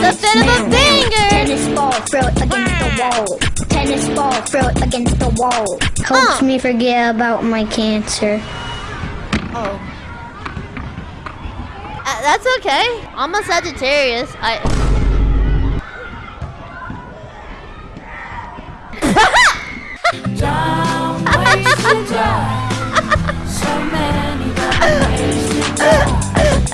The tip of a finger. Tennis ball, throw it against the ah. wall. Tennis ball, throw it against the wall. Helps Uh. Ah. me forget about my cancer. Oh. Uh, that's okay. I'm a Sagittarius. I.